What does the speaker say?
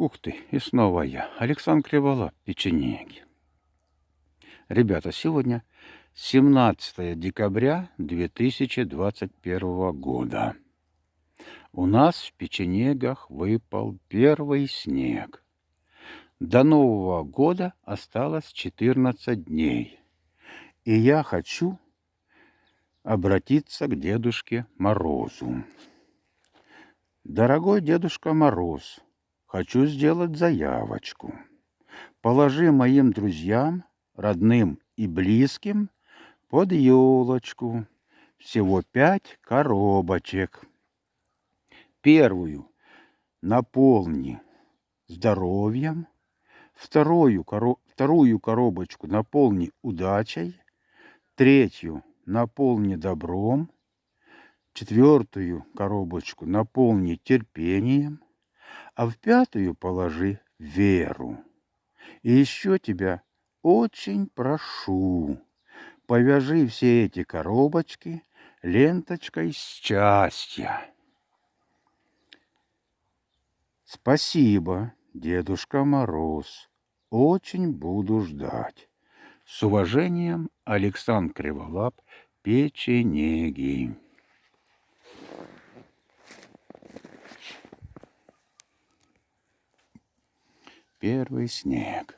Ух ты, и снова я, Александр Криволап, печенеги. Ребята, сегодня 17 декабря 2021 года. У нас в печенегах выпал первый снег. До Нового года осталось 14 дней. И я хочу обратиться к Дедушке Морозу. Дорогой Дедушка Мороз, хочу сделать заявочку. Положи моим друзьям, родным и близким под елочку. Всего пять коробочек. Первую наполни здоровьем, вторую, коро... вторую коробочку наполни удачей, третью наполни добром, четвертую коробочку наполни терпением, а в пятую положи веру. И еще тебя очень прошу, повяжи все эти коробочки ленточкой счастья. Спасибо, Дедушка Мороз. Очень буду ждать. С уважением, Александр Криволап, печенеги. первый снег.